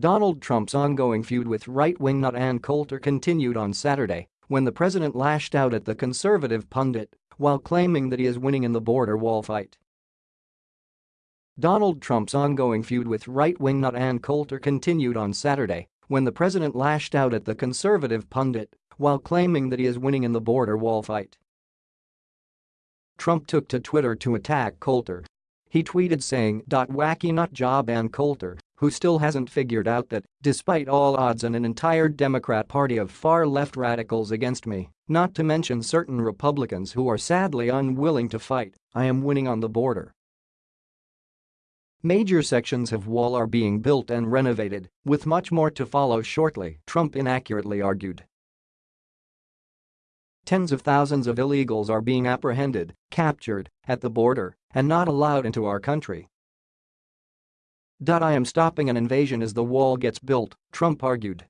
Donald Trump's ongoing feud with right-wing nut Ann Coulter continued on Saturday when the president lashed out at the conservative pundit while claiming that he is winning in the border wall fight. Donald Trump's ongoing feud with right-wing nut Ann Coulter continued on Saturday when the president lashed out at the conservative pundit while claiming that he is winning in the border wall fight. Trump took to Twitter to attack Coulter. He tweeted saying, "Wacky nut job Ann Coulter, who still hasn't figured out that, despite all odds and an entire Democrat party of far-left radicals against me, not to mention certain Republicans who are sadly unwilling to fight, I am winning on the border." Major sections of wall are being built and renovated, with much more to follow shortly, Trump inaccurately argued. Tens of thousands of illegals are being apprehended, captured, at the border, and not allowed into our country. I am stopping an invasion as the wall gets built, Trump argued.